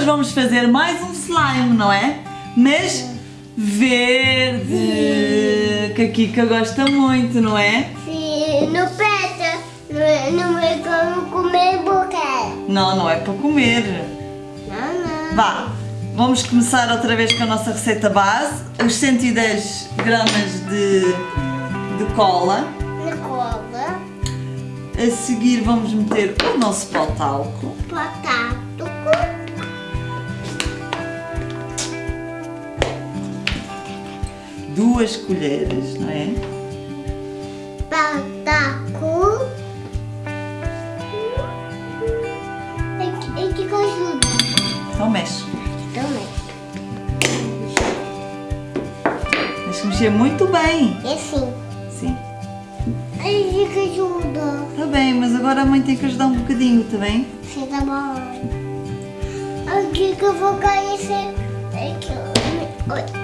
hoje vamos fazer mais um slime, não é? Mas verde, que a Kika gosta muito, não é? Sim, no peta, não, não é como comer boca. Não, não é para comer. Não, não. Vá, vamos começar outra vez com a nossa receita base. Os 110 gramas de, de cola. Na cola, A seguir vamos meter o nosso pó de talco. Duas colheres, não é? bataco. E que ajuda? Então mexe. Também. Tens que mexer muito bem. E assim. Sim. E que ajuda? Está bem, mas agora a mãe tem que ajudar um bocadinho, está bem? Sim, tá bom. Aqui que eu vou conhecer. Aqui. Oi.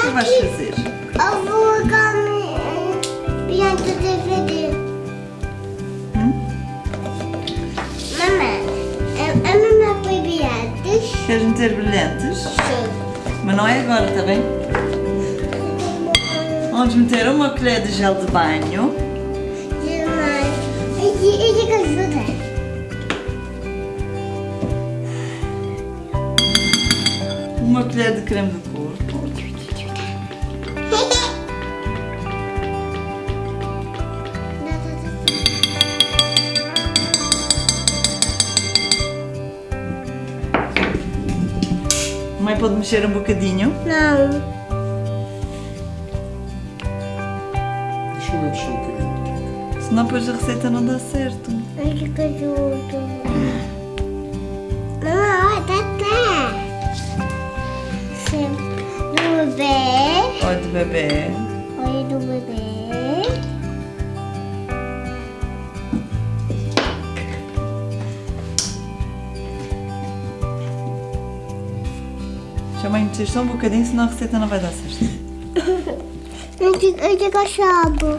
O que vais fazer? Eu vou comer pianta DVD. Hum? Mamãe, a, a mamãe foi piantas? Queres meter brilhantes? Sim. Mas não é agora, está bem? Vamos meter uma colher de gel de banho. Uma colher de creme de pode mexer um bocadinho. Não. Deixa eu mexer um bocadinho. Senão depois a receita não dá certo. Ai, que. Mamãe, olha, tá, tá. Sempre. Do bebê. Olha de bebê. Olha do bebê. Mãe mexer só um bocadinho, senão a receita não vai dar certo. Eu te, eu te cachorro.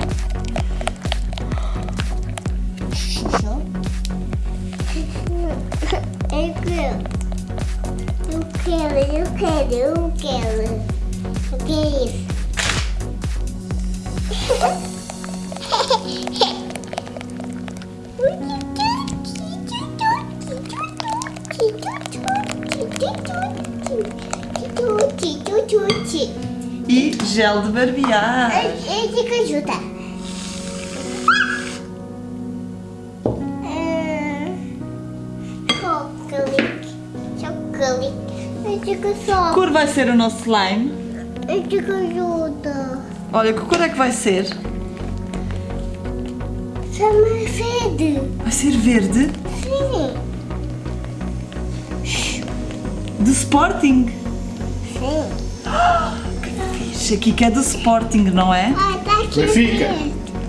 Eu quero. Eu quero, eu quero, eu quero. Eu quero isso. E gel de barbear. Esse que ajuda. Ah, Chocolate. Cor vai ser o nosso slime? Esse que ajuda. Olha, que cor é que vai ser? Chama sede. Vai ser verde? Sim. Do Sporting. Fixe, aqui que é do Sporting, não é? Ah, tá aqui. Benfica.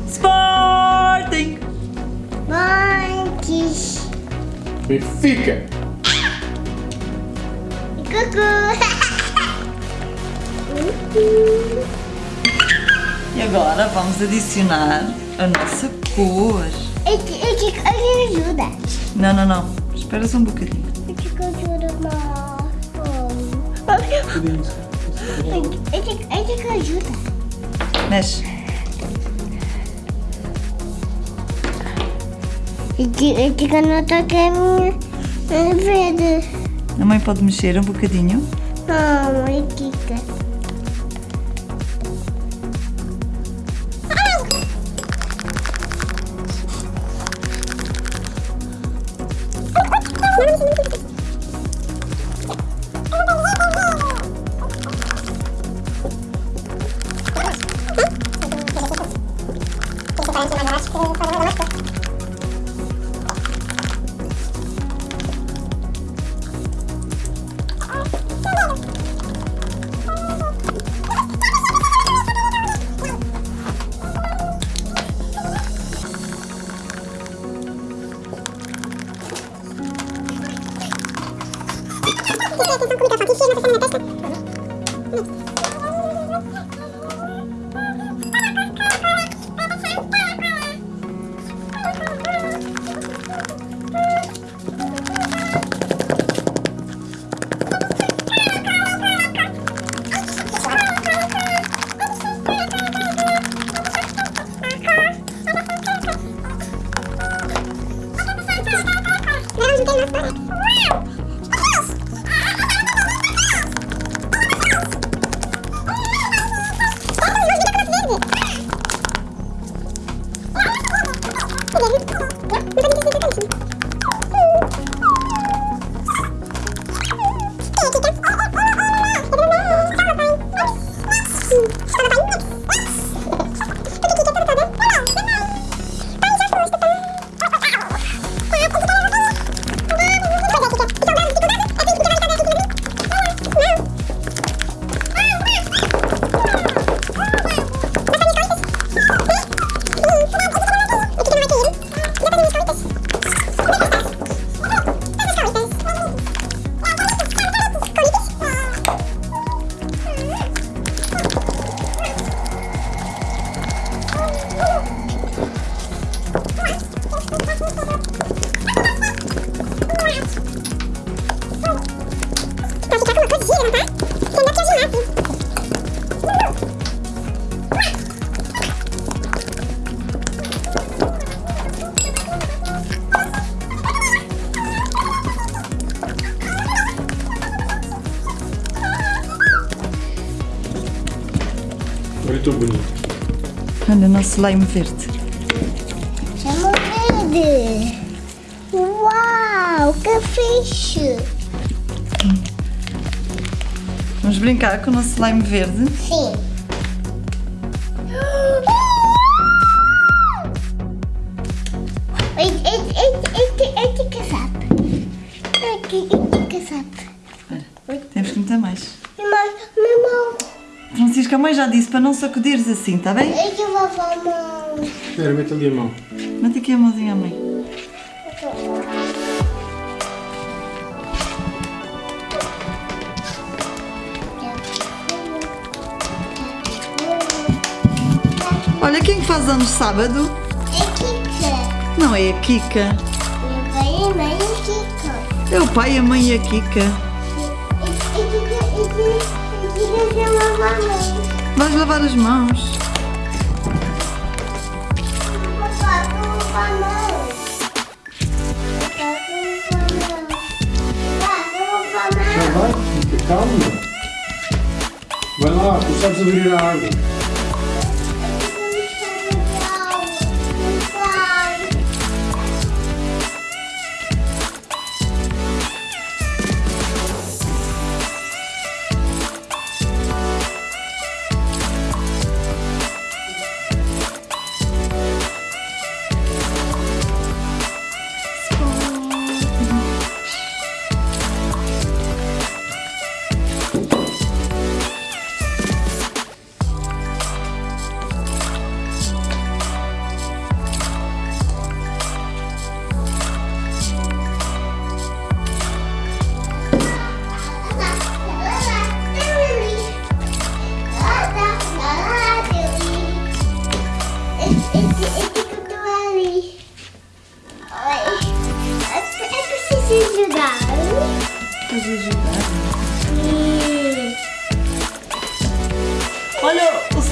Sporting! Banques. Benfica. Cucu. E agora vamos adicionar a nossa cor. Esse esse que ajuda. Não, não, não. Espera só um bocadinho. Esse que ajuda mais. Esse que ajuda. Mexe. Esse que não toca a minha verde. A mãe pode mexer um bocadinho? Não, mãe, Kika. Ah! udah masukin udah masuk Olha o nosso slime verde. Chama verde. Uau, que fixe. Vamos brincar com o nosso slime verde. Sim. Temos que meter mais. Mas, mamão, Francisca, a mãe já disse para não sacudires assim, está bem? eu que vou mamão. Espera, mete ali a mão. Mete aqui a mãozinha à mãe. Olha quem faz anos sábado. É Kika. Não é a Kika. Meu pai e mãe é Kika. É o pai, a mãe e a Kika. E e e já lava a mão. Vais lavar as mãos. Vai, calma. Vai lá, tu sabes abrir a água.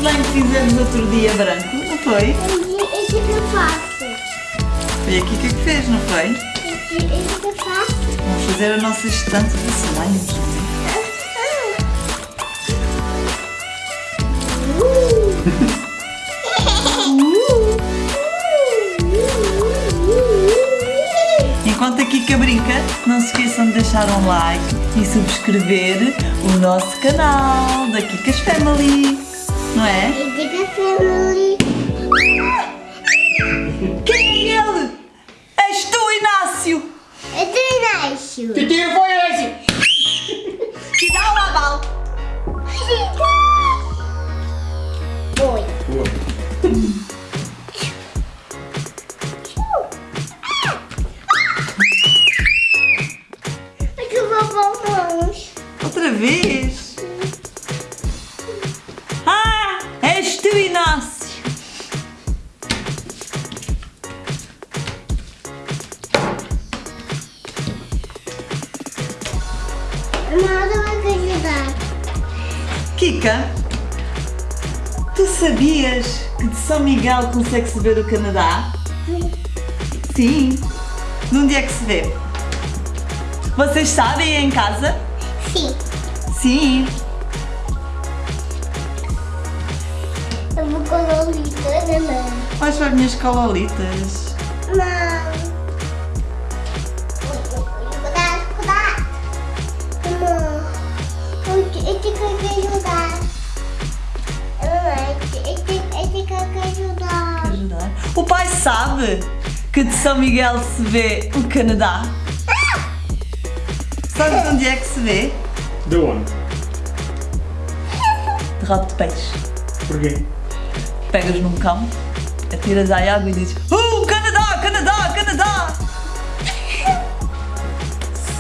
Slime que fizemos outro dia branco, não foi? Esse que eu faço. Foi a Kika que fez, não foi? Esse, esse que eu faço. Vamos fazer a nossa estante de slimes. não é? Enquanto a Kika brinca, não se esqueçam de deixar um like e subscrever o nosso canal da Kika's Family, não é? Quem é ele? És tu, Inácio! Que tiro foi esse? Que Nada vai te ajudar. Kika, tu sabias que de São Miguel consegue-se ver o Canadá? Sim. De onde é que se vê? Vocês sabem em casa? Sim. Sim. Eu vou colorir não. Vais para as minhas calolitas. Não. Sabe que de São Miguel se vê o Canadá. Sabes onde é que se vê? De onde? De rabo de peixe. Porquê? Pegas num cão, atiras à água e dizes Oh, Canadá, Canadá, Canadá!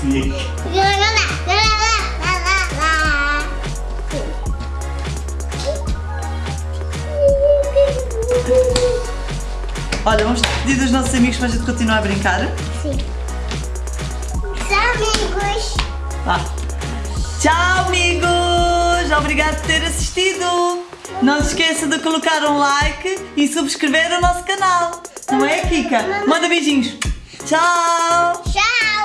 Sim. Olha, vamos pedir dos nossos amigos para a gente continuar a brincar. Sim. Tchau, amigos. Vá. Tchau, amigos! Obrigado por ter assistido! Não se esqueça de colocar um like e subscrever o nosso canal. Não é, Kika? Manda beijinhos. Tchau! Tchau.